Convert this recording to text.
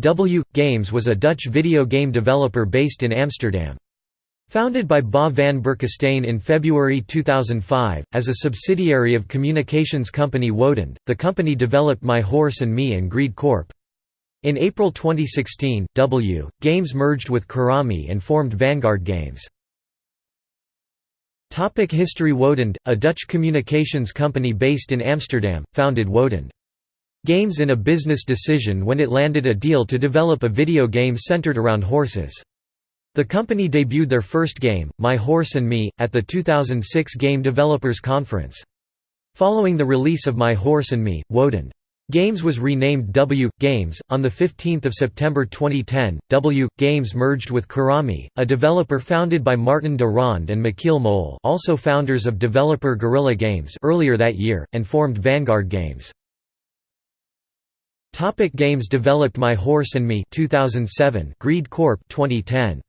W. Games was a Dutch video game developer based in Amsterdam. Founded by Ba van Berkestein in February 2005, as a subsidiary of communications company Wodend, the company developed My Horse and Me and Greed Corp. In April 2016, W. Games merged with Karami and formed Vanguard Games. Topic History Wodend, a Dutch communications company based in Amsterdam, founded Wodend. Games in a business decision when it landed a deal to develop a video game centered around horses. The company debuted their first game, My Horse and Me, at the 2006 Game Developers Conference. Following the release of My Horse and Me, Wodend Games was renamed W Games. On the 15th of September 2010, W Games merged with Karami, a developer founded by Martin de Ronde and Michiel Mol, also founders of developer Guerrilla Games, earlier that year, and formed Vanguard Games. Topic games developed My Horse and Me 2007, Greed Corp 2010.